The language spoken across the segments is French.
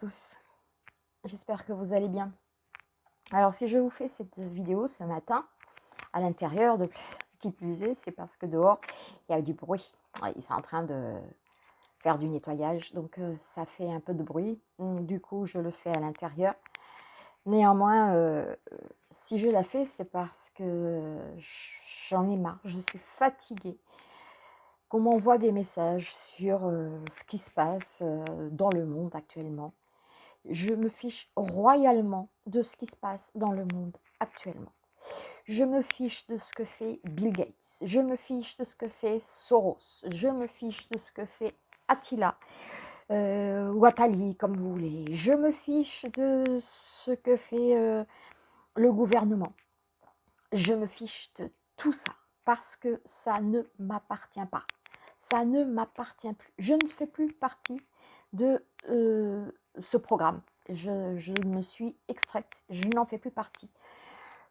tous. J'espère que vous allez bien. Alors, si je vous fais cette vidéo ce matin, à l'intérieur, de qui plus est, c'est parce que dehors, il y a du bruit. Ils sont en train de faire du nettoyage, donc euh, ça fait un peu de bruit. Du coup, je le fais à l'intérieur. Néanmoins, euh, si je la fais, c'est parce que j'en ai marre, je suis fatiguée qu'on m'envoie des messages sur euh, ce qui se passe dans le monde actuellement. Je me fiche royalement de ce qui se passe dans le monde actuellement. Je me fiche de ce que fait Bill Gates. Je me fiche de ce que fait Soros. Je me fiche de ce que fait Attila. Euh, ou Atali, comme vous voulez. Je me fiche de ce que fait euh, le gouvernement. Je me fiche de tout ça parce que ça ne m'appartient pas ça ne m'appartient plus. Je ne fais plus partie de euh, ce programme. Je, me suis extraite, je n'en fais plus partie.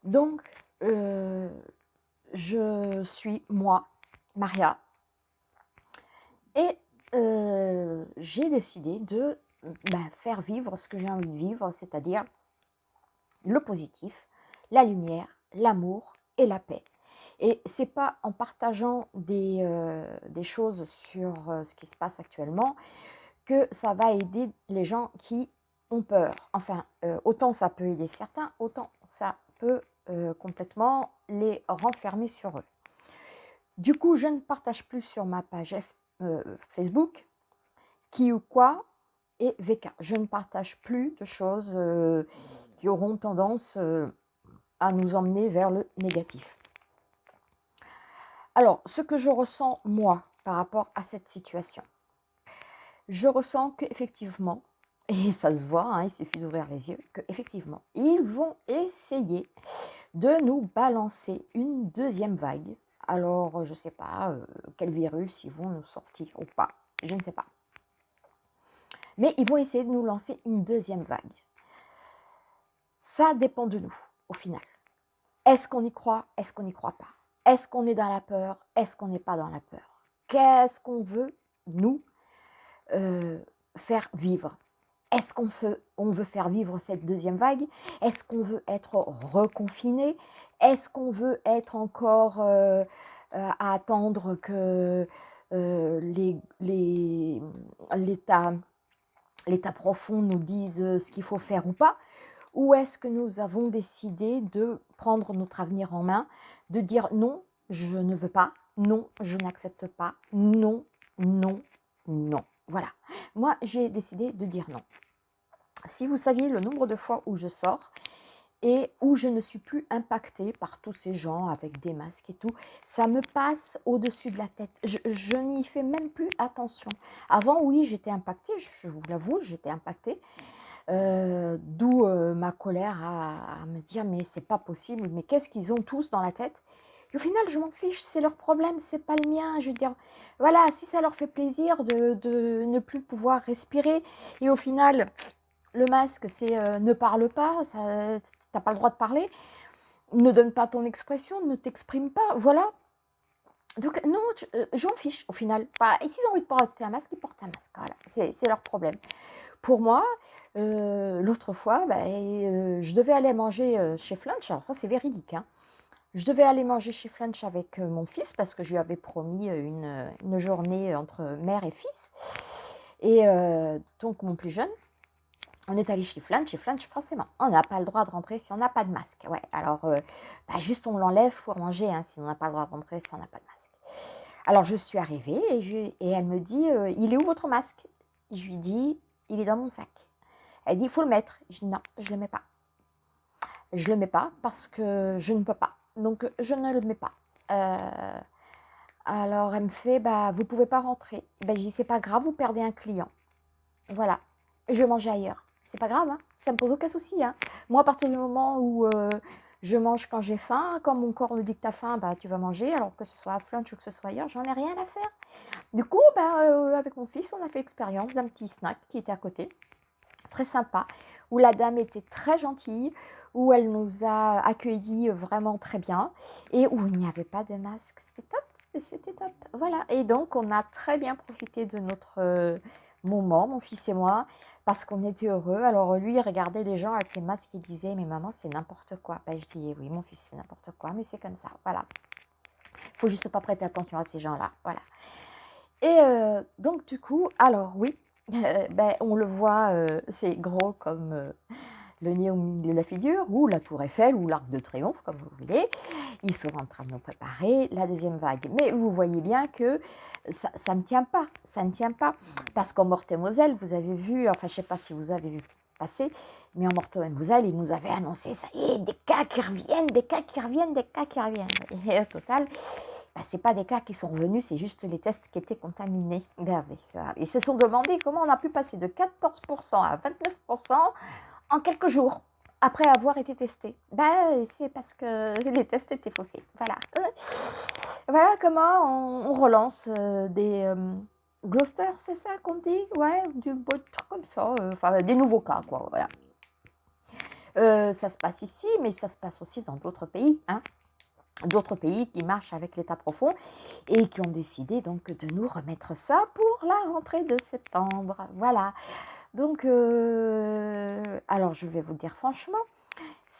Donc, euh, je suis moi, Maria, et euh, j'ai décidé de ben, faire vivre ce que j'ai envie de vivre, c'est-à-dire le positif, la lumière, l'amour et la paix. Et c'est pas en partageant des, euh, choses sur ce qui se passe actuellement que ça va aider les gens qui ont peur. Enfin, euh, autant ça peut aider certains, autant ça peut complètement les renfermer sur eux. Du coup, je ne partage plus sur ma page Facebook qui ou quoi et VK. Je ne partage plus de choses qui auront tendance à nous emmener vers le négatif. Alors, ce que je ressens, moi, par rapport à cette situation, je ressens qu'effectivement, et ça se voit, hein, il suffit d'ouvrir les yeux, qu'effectivement, ils vont essayer de nous balancer une deuxième vague. Alors, je ne sais pas euh, quel virus ils vont nous sortir ou pas, je ne sais pas. Mais ils vont essayer de nous lancer une deuxième vague. Ça dépend de nous, au final. Est-ce qu'on y croit Est-ce qu'on n'y croit pas? Est-ce qu'on est dans la peur Est-ce qu'on n'est pas dans la peur? Qu'est-ce qu'on veut, nous, euh, faire vivre. Est-ce qu'on veut, on veut faire vivre cette deuxième vague? Est-ce qu'on veut être reconfiné? Est-ce qu'on veut être encore euh, euh, à attendre que l'État profond nous dise ce qu'il faut faire ou pas? Ou est-ce que nous avons décidé de prendre notre avenir en main de dire non, je ne veux pas, non, je n'accepte pas, non, non, non? Voilà. Moi, j'ai décidé de dire non. Si vous saviez le nombre de fois où je sors et où je ne suis plus impactée par tous ces gens avec des masques et tout, ça me passe au-dessus de la tête. Je, n'y fais même plus attention. Avant, oui, j'étais impactée, je vous l'avoue, j'étais impactée. Euh, d'où euh, ma colère à, me dire mais c'est pas possible, mais qu'est-ce qu'ils ont tous dans la tête? Au final, je m'en fiche, c'est leur problème, c'est pas le mien. Je veux dire, voilà, si ça leur fait plaisir de, ne plus pouvoir respirer, et au final, le masque, c'est euh, ne parle pas, tu n'as pas le droit de parler, ne donne pas ton expression, ne t'exprime pas, voilà. Donc non, je, m'en fiche au final. Bah, et s'ils ont envie de porter un masque, ils portent un masque, voilà, c'est leur problème. Pour moi, euh, l'autre fois, bah, euh, je devais aller manger euh, chez Flunch. Alors ça, c'est véridique. Hein. Je devais aller manger chez Flunch avec mon fils parce que je lui avais promis une, journée entre mère et fils. Et donc, mon plus jeune, on est allé chez Flunch. Chez Flunch, forcément, on n'a pas le droit de rentrer si on n'a pas de masque. Ouais, alors, bah, juste on l'enlève pour manger hein, si on n'a pas le droit de rentrer si on n'a pas de masque. Alors, je suis arrivée et, et elle me dit, il est où votre masque? Je lui dis, il est dans mon sac. Elle dit, il faut le mettre. Je dis, non, je ne le mets pas. Je ne le mets pas parce que je ne peux pas. Donc, je ne le mets pas. Euh, alors, elle me fait, bah, vous ne pouvez pas rentrer. Ben, je dis, c'est pas grave, vous perdez un client. Voilà, je vais manger ailleurs. C'est pas grave, hein ça me pose aucun souci. Hein Moi, à partir du moment où euh, je mange quand j'ai faim, quand mon corps me dit que tu as faim, bah, tu vas manger, alors que ce soit à Flunch ou que ce soit ailleurs, j'en ai rien à faire. Du coup, bah, euh, avec mon fils, on a fait l'expérience d'un petit snack qui était à côté, très sympa, où la dame était très gentille, où elle nous a accueillis vraiment très bien, et où il n'y avait pas de masque. C'était top, c'était top. Voilà, et donc on a très bien profité de notre euh, moment, mon fils et moi, parce qu'on était heureux. Alors lui, il regardait les gens avec les masques et disait, mais maman, c'est n'importe quoi. Ben, je dis, oui, mon fils, c'est n'importe quoi, mais c'est comme ça, voilà. Il faut juste pas prêter attention à ces gens-là, voilà. Et euh, donc, du coup, alors oui, ben, on le voit, euh, c'est gros comme euh, le nez au milieu de la figure, ou la tour Eiffel, ou l'arc de triomphe, comme vous voulez. Ils sont en train de nous préparer la deuxième vague. Mais vous voyez bien que ça, ne tient pas, ça ne tient pas. Parce qu'en Morte-et-Moselle, vous avez vu, enfin je ne sais pas si vous avez vu passer, mais en Morte-et-Moselle, ils nous avaient annoncé, ça y est, des cas qui reviennent, des cas qui reviennent, des cas qui reviennent. Et au total, bah, ce pas des cas qui sont revenus, c'est juste les tests qui étaient contaminés. Ils se sont demandé comment on a pu passer de 14% à 29% en quelques jours après avoir été testé. Ben, c'est parce que les tests étaient faussés. Voilà. Voilà comment on, relance euh, des euh, Gloucester, c'est ça qu'on dit? Ouais, du truc comme ça. Euh, enfin, des nouveaux cas, quoi. Voilà. ça se passe ici, mais ça se passe aussi dans d'autres pays. Hein d'autres pays qui marchent avec l'État profond et qui ont décidé donc de nous remettre ça pour la rentrée de septembre. Voilà. Donc, alors je vais vous dire franchement,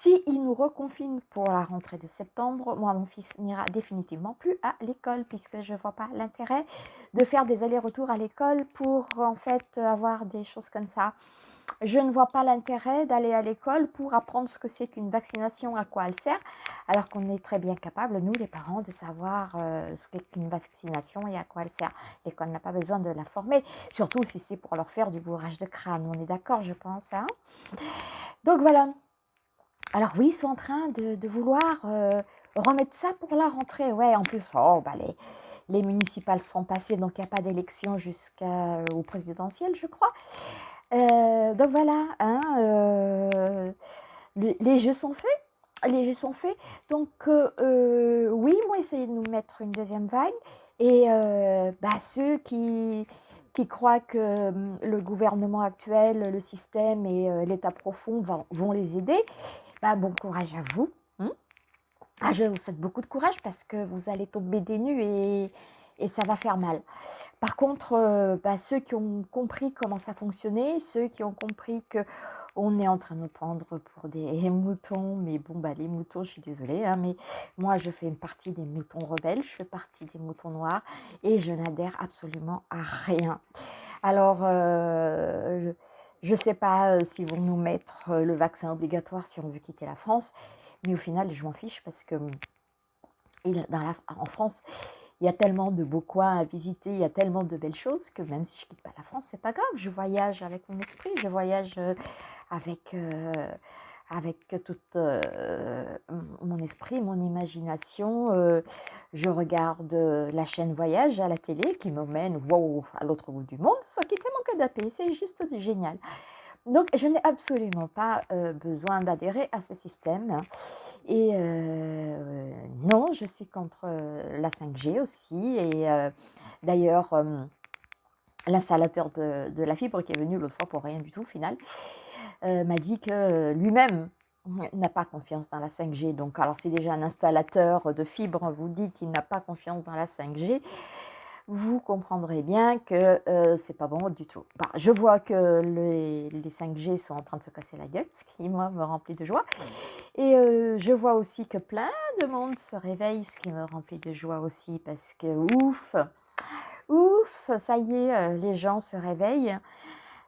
si nous reconfine pour la rentrée de septembre, moi, mon fils n'ira définitivement plus à l'école puisque je ne vois pas l'intérêt de faire des allers-retours à l'école pour en fait avoir des choses comme ça. Je ne vois pas l'intérêt d'aller à l'école pour apprendre ce que c'est qu'une vaccination, à quoi elle sert, alors qu'on est très bien capable, nous les parents, de savoir euh, ce qu'est qu'une vaccination et à quoi elle sert. L'école n'a pas besoin de l'informer, surtout si c'est pour leur faire du bourrage de crâne. On est d'accord, je pense. Hein Donc voilà, alors oui, ils sont en train de, vouloir euh, remettre ça pour la rentrée. Ouais, en plus, oh, bah les, les municipales sont passées, donc il n'y a pas d'élection jusqu'au présidentiel, je crois. Euh, donc voilà, hein, euh, les jeux sont faits. Les jeux sont faits. Donc oui, ils vont essayer de nous mettre une deuxième vague. Et bah, ceux qui, croient que hum, le gouvernement actuel, le système et l'État profond vont les aider, bah, bon courage à vous. Hein. ah, je vous souhaite beaucoup de courage parce que vous allez tomber des nues et ça va faire mal. Par contre, euh, bah, ceux qui ont compris comment ça fonctionnait, ceux qui ont compris que on est en train de nous prendre pour des moutons, mais bon, bah, les moutons, je suis désolée, hein, mais moi, je fais partie des moutons rebelles, je fais partie des moutons noirs et je n'adhère absolument à rien. Alors, euh, je ne sais pas euh, s'ils vont nous mettre le vaccin obligatoire si on veut quitter la France, mais au final, je m'en fiche parce que hum, en France, il y a tellement de beaux coins à visiter, il y a tellement de belles choses que même si je ne quitte pas la France, c'est pas grave. Je voyage avec mon esprit, je voyage euh, avec, avec tout mon esprit, mon imagination. je regarde la chaîne Voyage à la télé qui m'emmène wow, à l'autre bout du monde sans quitter mon canapé. C'est juste génial. Donc, je n'ai absolument pas besoin d'adhérer à ce système. Et non, je suis contre la 5G aussi. Et d'ailleurs, l'installateur de, la fibre qui est venu l'autre fois pour rien du tout au final, m'a dit que lui-même n'a pas confiance dans la 5G. Donc, alors si déjà un installateur de fibre vous dit qu'il n'a pas confiance dans la 5G, vous comprendrez bien que euh, c'est pas bon du tout. Bah, je vois que les, 5G sont en train de se casser la gueule, ce qui moi me remplit de joie. Et euh, je vois aussi que plein de monde se réveille, ce qui me remplit de joie aussi, parce que ouf, ouf, ça y est, euh, les gens se réveillent.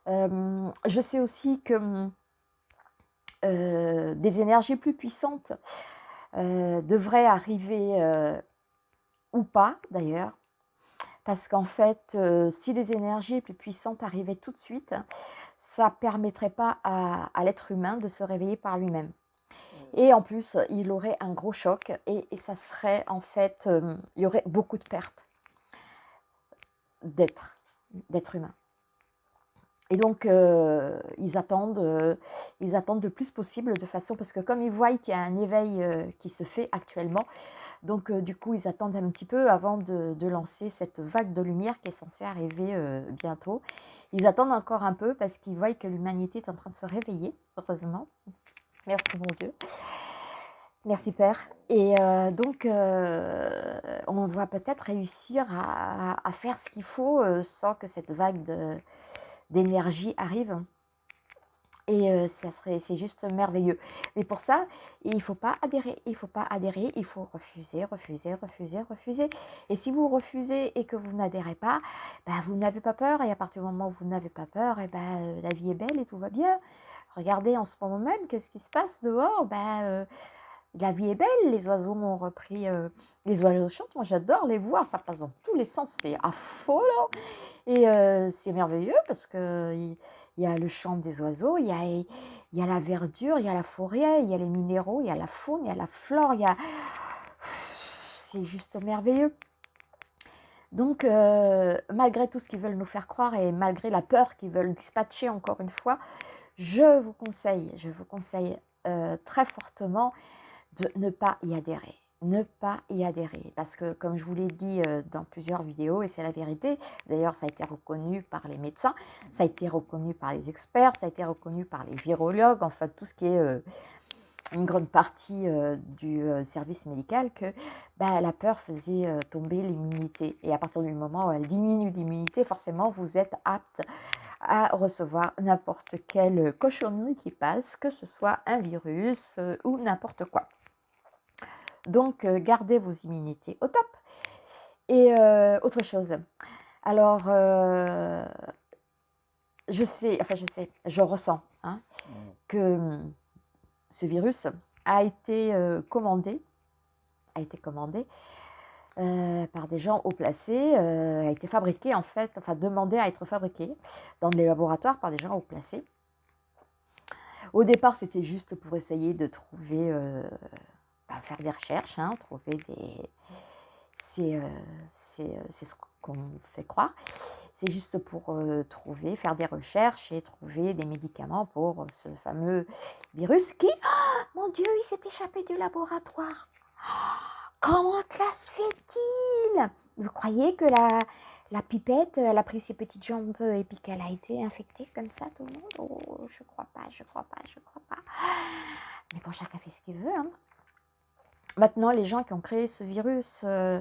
je sais aussi que euh, des énergies plus puissantes euh, devraient arriver euh, ou pas d'ailleurs, parce qu'en fait, si les énergies plus puissantes arrivaient tout de suite, ça ne permettrait pas à, l'être humain de se réveiller par lui-même. Et en plus, il aurait un gros choc et, ça serait en fait, il y aurait beaucoup de pertes d'être, d'être humain. Et donc, euh, ils, attendent, euh, ils attendent le plus possible de façon, parce que comme ils voient qu'il y a un éveil euh, qui se fait actuellement, donc du coup, ils attendent un petit peu avant de, lancer cette vague de lumière qui est censée arriver bientôt. Ils attendent encore un peu parce qu'ils voient que l'humanité est en train de se réveiller, heureusement. Merci mon Dieu. Merci Père. Et donc, on va peut-être réussir à, faire ce qu'il faut sans que cette vague d'énergie arrive. Et ça c'est juste merveilleux. Mais pour ça, il ne faut pas adhérer. Il ne faut pas adhérer. Il faut refuser, refuser, refuser, refuser. Et si vous refusez et que vous n'adhérez pas, ben, vous n'avez pas peur. Et à partir du moment où vous n'avez pas peur, et ben, la vie est belle et tout va bien. Regardez en ce moment même, qu'est-ce qui se passe dehors? Ben, La vie est belle. Les oiseaux ont repris. les oiseaux chantent. Moi, j'adore les voir. Ça passe dans tous les sens. C'est affolant. Et c'est merveilleux parce que il y a le chant des oiseaux, il y a, il y a la verdure, il y a la forêt, il y a les minéraux, il y a la faune, il y a la flore, il y a... C'est juste merveilleux. Donc, euh, malgré tout ce qu'ils veulent nous faire croire et malgré la peur qu'ils veulent dispatcher encore une fois, je vous conseille, je vous conseille euh, très fortement de ne pas y adhérer ne pas y adhérer. Parce que, comme je vous l'ai dit euh, dans plusieurs vidéos, et c'est la vérité, d'ailleurs ça a été reconnu par les médecins, ça a été reconnu par les experts, ça a été reconnu par les virologues, enfin tout ce qui est euh, une grande partie du service médical, que bah, la peur faisait tomber l'immunité. Et à partir du moment où elle diminue l'immunité, forcément vous êtes apte à recevoir n'importe quelle cochonnerie qui passe, que ce soit un virus ou n'importe quoi. Donc, euh, gardez vos immunités au top. Et euh, autre chose. Alors, euh, je sais, enfin je sais, je ressens hein, que hum, ce virus a été commandé, a été commandé par des gens haut placés, a été fabriqué en fait, enfin demandé à être fabriqué dans des laboratoires par des gens haut placés. Au départ, c'était juste pour essayer de trouver faire des recherches, hein, trouver des... C'est euh, euh, ce qu'on fait croire. C'est juste pour euh, trouver, faire des recherches et trouver des médicaments pour ce fameux virus qui, oh, mon Dieu, il s'est échappé du laboratoire. Comment cela se fait-il? Vous croyez que la, la pipette, elle a pris ses petites jambes et puis qu'elle a été infectée comme ça, tout le monde? Oh, Je crois pas, je crois pas, je crois pas. Mais bon, chacun fait ce qu'il veut. Hein. Maintenant, les gens qui ont créé ce virus, euh,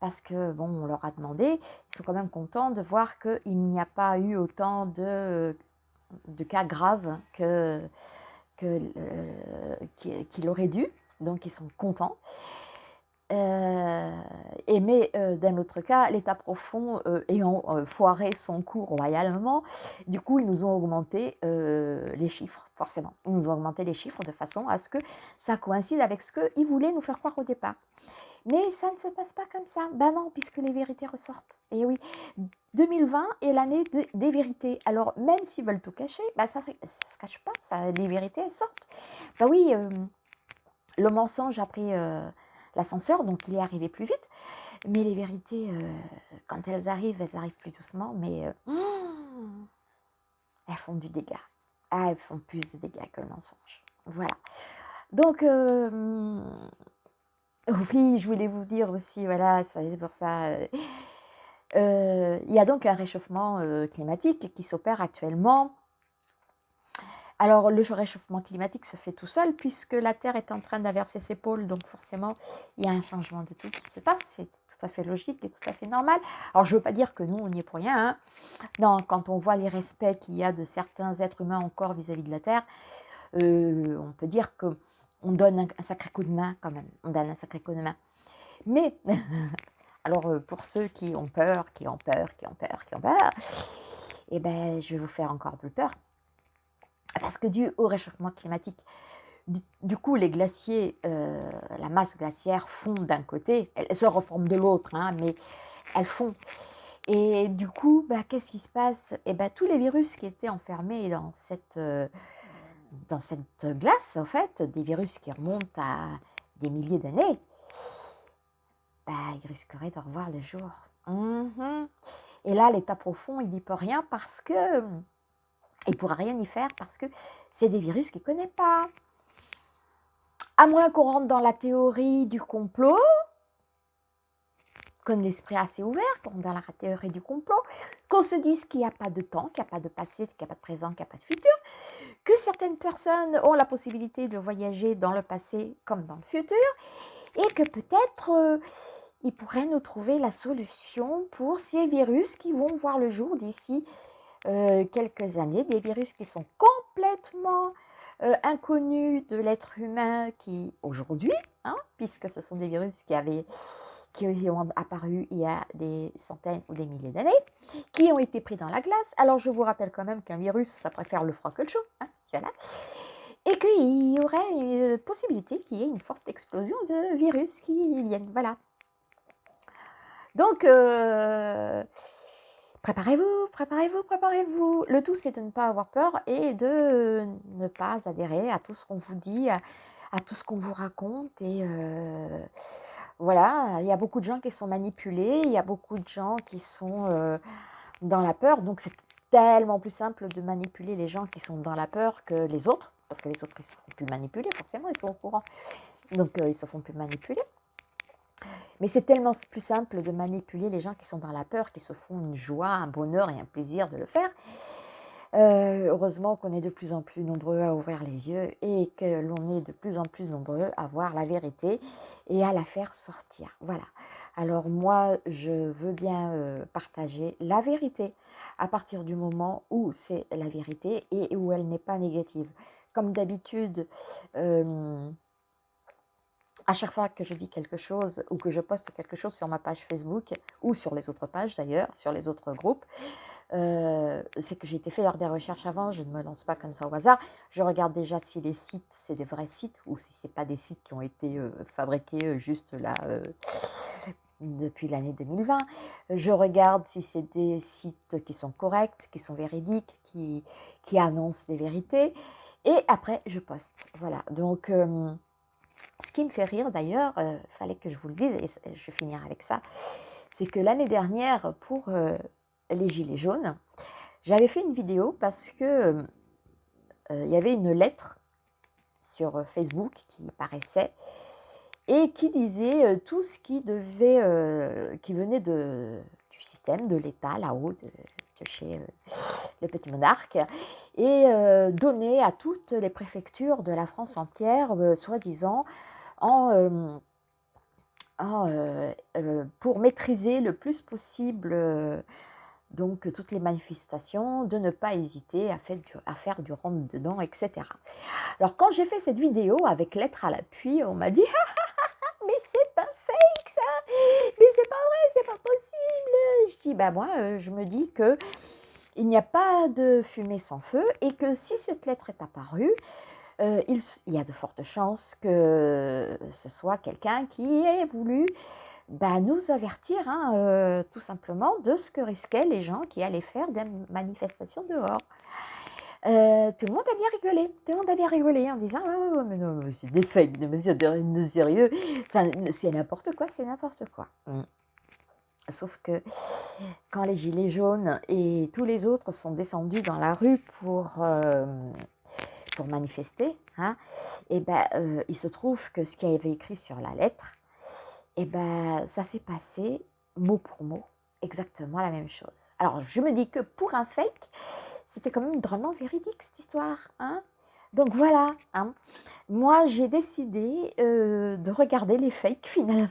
parce que, bon, on leur a demandé, ils sont quand même contents de voir qu'il n'y a pas eu autant de, de cas graves que, euh, qu'il aurait dû. Donc, ils sont contents. Euh, et mais d'un autre cas, l'État profond ayant foiré son cours royalement, du coup, ils nous ont augmenté les chiffres forcément. Ils nous ont augmenté les chiffres de façon à ce que ça coïncide avec ce qu'ils voulaient nous faire croire au départ. Mais ça ne se passe pas comme ça. Ben non, puisque les vérités ressortent. Et oui, 2020 est l'année des vérités. Alors, même s'ils veulent tout cacher, ben ça ne se cache pas. Les vérités, elles sortent. Ben oui, euh, le mensonge a pris euh, l'ascenseur, donc il est arrivé plus vite. Mais les vérités, euh, quand elles arrivent, elles arrivent plus doucement. Mais elles font du dégât ah, elles font plus de dégâts que le mensonge. Voilà. Donc, euh, oui, je voulais vous dire aussi, voilà, c'est pour ça. Euh, euh, il y a donc un réchauffement climatique qui s'opère actuellement. Alors, le réchauffement climatique se fait tout seul puisque la Terre est en train d'inverser ses pôles. Donc, forcément, il y a un changement de tout qui se passe. C'est tout à fait logique et tout à fait normal. Alors, je ne veux pas dire que nous, on n'y est pour rien. Hein. Non, quand on voit les respects qu'il y a de certains êtres humains encore vis-à-vis de la Terre, euh, on peut dire que on donne un, sacré coup de main quand même. On donne un sacré coup de main. Mais, alors euh, pour ceux qui ont peur, qui ont peur, qui ont peur, qui ont peur, eh ben, je vais vous faire encore plus peur. Parce que dû au réchauffement climatique, du, coup, les glaciers, euh, la masse glaciaire fond d'un côté, elle, se reforme de l'autre, hein, mais elles fond. Et du coup, bah, qu'est-ce qui se passe? Et eh ben, Tous les virus qui étaient enfermés dans cette, euh, dans cette glace, en fait, des virus qui remontent à des milliers d'années, bah, ils risqueraient de revoir le jour. Mhm. Et là, l'état profond, il n'y peut rien parce que... Il ne pourra rien y faire parce que c'est des virus qu'il ne connaît pas. À moins qu'on rentre dans la théorie du complot, qu'on l'esprit assez ouvert, qu'on dans la théorie du complot, qu'on se dise qu'il n'y a pas de temps, qu'il n'y a pas de passé, qu'il n'y a pas de présent, qu'il n'y a pas de futur, que certaines personnes ont la possibilité de voyager dans le passé comme dans le futur, et que peut-être euh, ils pourraient nous trouver la solution pour ces virus qui vont voir le jour d'ici euh, quelques années, des virus qui sont complètement euh, inconnu de l'être humain qui, aujourd'hui, hein, puisque ce sont des virus qui avaient qui ont apparu il y a des centaines ou des milliers d'années, qui ont été pris dans la glace. Alors je vous rappelle quand même qu'un virus, ça préfère le froid que le chaud. Hein, voilà. Et qu'il y aurait une possibilité qu'il y ait une forte explosion de virus qui viennent. Voilà. Donc, euh, préparez-vous, préparez-vous, préparez-vous. Le tout, c'est de ne pas avoir peur et de ne pas adhérer à tout ce qu'on vous dit, à, tout ce qu'on vous raconte. Et euh, voilà, il y a beaucoup de gens qui sont manipulés, il y a beaucoup de gens qui sont euh, dans la peur. Donc, c'est tellement plus simple de manipuler les gens qui sont dans la peur que les autres, parce que les autres, ils ne se font plus manipuler, forcément, ils sont au courant. Donc, ils ne se font plus manipuler. Mais c'est tellement plus simple de manipuler les gens qui sont dans la peur, qui se font une joie, un bonheur et un plaisir de le faire. Euh, heureusement qu'on est de plus en plus nombreux à ouvrir les yeux et que l'on est de plus en plus nombreux à voir la vérité et à la faire sortir. Voilà. Alors moi, je veux bien euh, partager la vérité à partir du moment où c'est la vérité et où elle n'est pas négative. Comme d'habitude, euh, à chaque fois que je dis quelque chose ou que je poste quelque chose sur ma page Facebook ou sur les autres pages d'ailleurs, sur les autres groupes, euh, c'est que j'ai été faire des recherches avant, je ne me lance pas comme ça au hasard. Je regarde déjà si les sites, c'est des vrais sites ou si ce pas des sites qui ont été euh, fabriqués euh, juste là depuis l'année 2020. Je regarde si c'est des sites qui sont corrects, qui sont véridiques, qui, qui annoncent des vérités. Et après, je poste. Voilà, donc... Ce qui me fait rire d'ailleurs, il euh, fallait que je vous le dise, et je vais finir avec ça, c'est que l'année dernière, pour euh, les Gilets jaunes, j'avais fait une vidéo parce que euh, il y avait une lettre sur Facebook qui paraissait et qui disait tout ce qui devait, venait du système, de l'État, là-haut, de, chez le petit monarque, et donné à toutes les préfectures de la France entière, soi-disant, en, pour maîtriser le plus possible donc toutes les manifestations, de ne pas hésiter à faire du, du rentre-dedans, etc. Alors quand j'ai fait cette vidéo avec lettre à l'appui, on m'a dit « mais c'est pas fake ça, mais c'est pas vrai, c'est pas possible !» Je dis « bah moi, je me dis que il n'y a pas de fumée sans feu et que si cette lettre est apparue, euh, il, y a de fortes chances que ce soit quelqu'un qui ait voulu bah, nous avertir hein, euh, tout simplement de ce que risquaient les gens qui allaient faire des manifestations dehors. Euh, tout le monde a bien rigolé, tout le monde a bien rigolé en disant oh, mais non, c'est des fakes, mais c'est sérieux, c'est n'importe quoi, c'est n'importe quoi. Mmh. Sauf que quand les gilets jaunes et tous les autres sont descendus dans la rue pour pour manifester, hein, et ben, euh, il se trouve que ce qui avait écrit sur la lettre, et ben, ça s'est passé mot pour mot, exactement la même chose. Alors, je me dis que pour un fake, c'était quand même drôlement véridique cette histoire. Hein Donc voilà, hein. moi j'ai décidé euh, de regarder les fakes finalement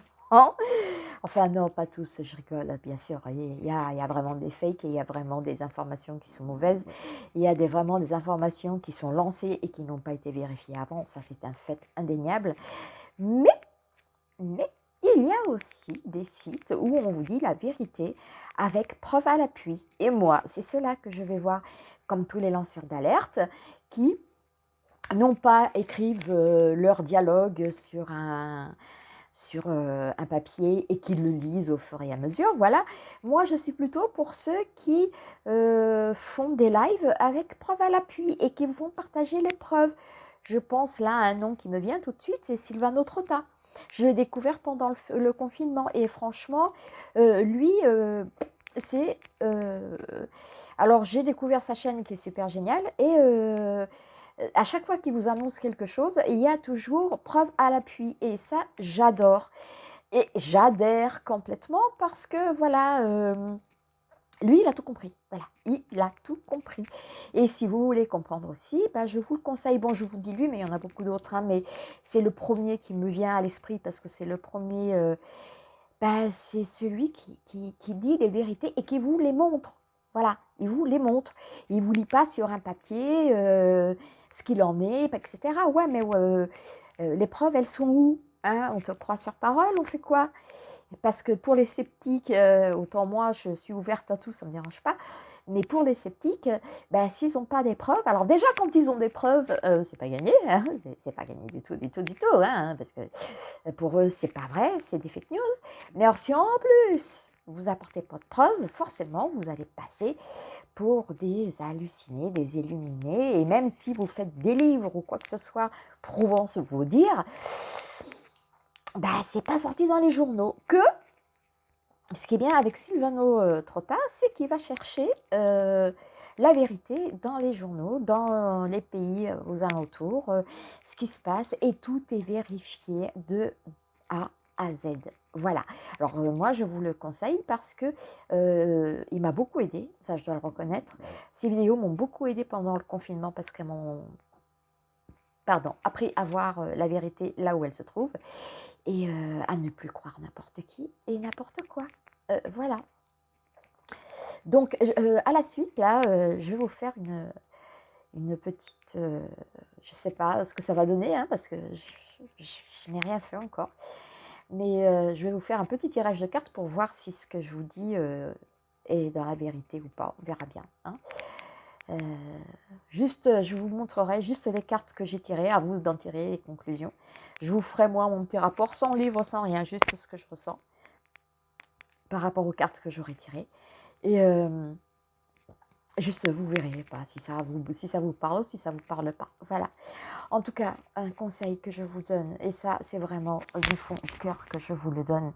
Enfin non, pas tous, je rigole, bien sûr. Il y, a, il y a vraiment des fakes et il y a vraiment des informations qui sont mauvaises. Il y a des, vraiment des informations qui sont lancées et qui n'ont pas été vérifiées avant. Ça, c'est un fait indéniable. Mais, mais, il y a aussi des sites où on vous dit la vérité avec preuve à l'appui. Et moi, c'est cela que je vais voir comme tous les lanceurs d'alerte qui non pas écrivent euh, leur dialogue sur un, sur euh, un papier et qu'ils le lisent au fur et à mesure. Voilà, moi je suis plutôt pour ceux qui euh, font des lives avec preuve à l'appui et qui vont partager les preuves. Je pense là à un nom qui me vient tout de suite, c'est Sylvano Trotta. Je l'ai découvert pendant le, confinement et franchement, euh, lui, c'est... alors j'ai découvert sa chaîne qui est super géniale et à chaque fois qu'il vous annonce quelque chose, il y a toujours preuve à l'appui. Et ça, j'adore. Et j'adhère complètement parce que, voilà, euh, lui, il a tout compris. Voilà, il a tout compris. Et si vous voulez comprendre aussi, bah, je vous le conseille. Bon, je vous dis lui, mais il y en a beaucoup d'autres. Hein, mais c'est le premier qui me vient à l'esprit parce que c'est le premier... Euh, bah, c'est celui qui, dit les vérités et qui vous les montre. Voilà, il vous les montre. Il vous lit pas sur un papier ce qu'il en est, etc. Ouais, mais les preuves, elles sont où hein? On te croit sur parole, on fait quoi? Parce que pour les sceptiques, autant moi, je suis ouverte à tout, ça ne me dérange pas. Mais pour les sceptiques, ben, s'ils n'ont pas des preuves, alors déjà quand ils ont des preuves, euh, c'est pas gagné, hein, c'est pas gagné du tout, du tout, du tout, hein, parce que euh, pour eux c'est pas vrai, c'est des fake news. Mais alors si en plus vous apportez pas de preuves, forcément vous allez passer pour des hallucinés, des illuminés, et même si vous faites des livres ou quoi que ce soit prouvant ce vous dire, bah c'est pas sorti dans les journaux. Que ce qui est bien avec Silvano euh, Trotta, c'est qu'il va chercher euh, la vérité dans les journaux, dans les pays euh, aux alentours, ce qui se passe, et tout est vérifié de A à Z. Voilà. Alors moi, je vous le conseille parce que il m'a beaucoup aidé, ça je dois le reconnaître. Ces vidéos m'ont beaucoup aidé pendant le confinement parce qu'elles m'ont, pardon, appris à voir la vérité là où elle se trouve et euh, à ne plus croire n'importe qui et n'importe quoi. Euh, voilà. Donc, euh, à la suite, là, je vais vous faire une, une petite... je ne sais pas ce que ça va donner, hein, parce que je, n'ai rien fait encore. Mais je vais vous faire un petit tirage de cartes pour voir si ce que je vous dis est dans la vérité ou pas. On verra bien. Hein. juste, je vous montrerai juste les cartes que j'ai tirées, à vous d'en tirer les conclusions. Je vous ferai moi mon petit rapport sans livre, sans rien, juste ce que je ressens par rapport aux cartes que j'aurais tirées. Et euh, juste, vous verrez pas si ça vous, parle ou si ça vous parle pas. Voilà. En tout cas, un conseil que je vous donne, et ça, c'est vraiment du fond du cœur que je vous le donne,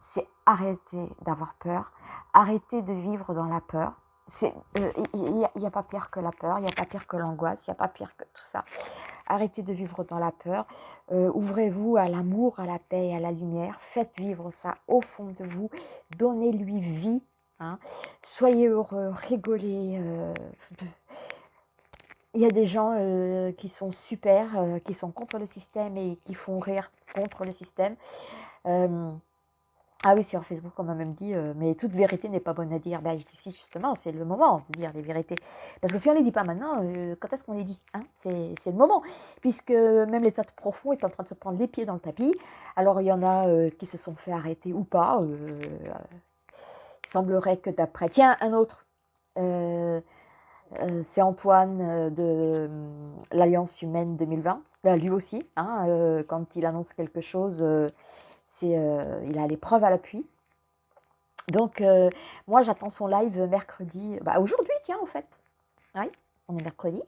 c'est arrêter d'avoir peur, arrêter de vivre dans la peur. Il n'y a, a, pas pire que la peur, il n'y a pas pire que l'angoisse, il n'y a pas pire que tout ça. Arrêtez de vivre dans la peur. Euh, ouvrez-vous à l'amour, à la paix, à la lumière. Faites vivre ça au fond de vous. Donnez-lui vie. Hein. Soyez heureux, rigolez. Euh, il y a des gens euh, qui sont super, qui sont contre le système et qui font rire contre le système. Ah oui, sur Facebook, on m'a même dit, euh, mais toute vérité n'est pas bonne à dire. Ben, dis si, justement, c'est le moment de dire les vérités. Parce que si on ne les dit pas maintenant, euh, quand est-ce qu'on les dit hein? C'est le moment. Puisque même l'état profond est en train de se prendre les pieds dans le tapis. Alors, il y en a euh, qui se sont fait arrêter ou pas. Il semblerait que d'après... Tiens, un autre. c'est Antoine de l'Alliance humaine 2020. Ben, lui aussi, hein, quand il annonce quelque chose euh, il a les preuves à l'appui. Donc, euh, moi, j'attends son live mercredi. Bah, aujourd'hui, tiens, en fait. Oui, on est mercredi.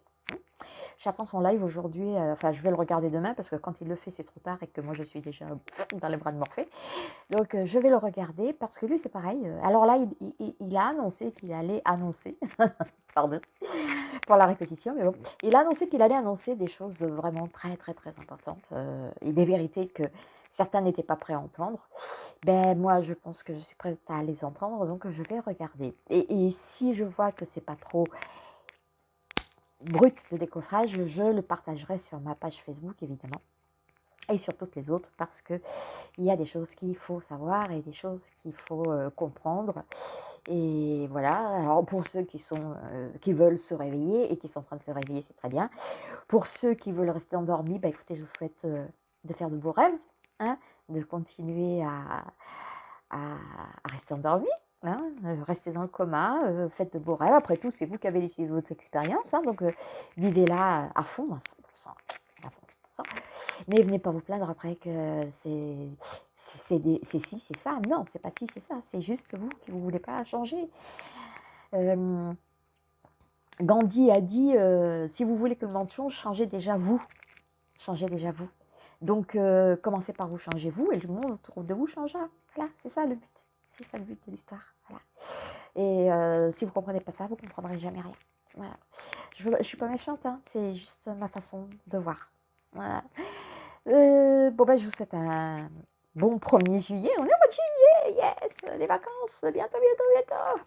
J'attends son live aujourd'hui. Euh, enfin, je vais le regarder demain parce que quand il le fait, c'est trop tard et que moi, je suis déjà dans les bras de Morphée. Donc, je vais le regarder parce que lui, c'est pareil. Alors là, il, a annoncé qu'il allait annoncer. Pardon pour la répétition, mais bon. Il a annoncé qu'il allait annoncer des choses vraiment très, très, très importantes et des vérités que certains n'étaient pas prêts à entendre, ben moi je pense que je suis prête à les entendre, donc je vais regarder. Et, si je vois que c'est pas trop brut de décoffrage, je le partagerai sur ma page Facebook évidemment et sur toutes les autres parce que il y a des choses qu'il faut savoir et des choses qu'il faut euh, comprendre. Et voilà, alors pour ceux qui, sont, euh, qui veulent se réveiller et qui sont en train de se réveiller, c'est très bien. Pour ceux qui veulent rester endormis, bah écoutez, je vous souhaite euh, de faire de beaux rêves, Hein, de continuer à, rester endormi, hein, euh, rester dans le coma, euh, faites de beaux rêves. Après tout, c'est vous qui avez décidé de votre expérience, hein, donc euh, vivez-la à fond, à 100%, Mais venez pas vous plaindre après que c'est si, c'est ça. Non, c'est pas si, c'est ça. C'est juste vous qui ne voulez pas changer. Gandhi a dit, si vous voulez que le monde change, changez déjà vous. Changez déjà vous. Donc, commencez par vous changer vous et le monde autour de vous changera. Voilà, c'est ça le but. C'est ça le but de l'histoire. Voilà. Et euh, si vous ne comprenez pas ça, vous ne comprendrez jamais rien. Voilà. Je ne suis pas méchante, hein, c'est juste ma façon de voir. Voilà. Euh, bon, ben, je vous souhaite un bon 1er juillet. On est au mois de juillet, yes Les vacances, bientôt, bientôt, bientôt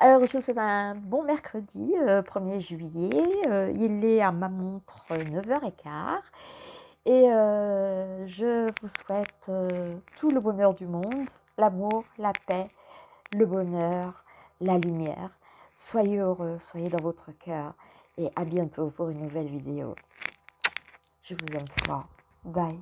alors, je vous souhaite un bon mercredi, 1er juillet. il est à ma montre 9h15. Et euh, je vous souhaite euh, tout le bonheur du monde, l'amour, la paix, le bonheur, la lumière. Soyez heureux, soyez dans votre cœur et à bientôt pour une nouvelle vidéo. Je vous aime fort. Bye.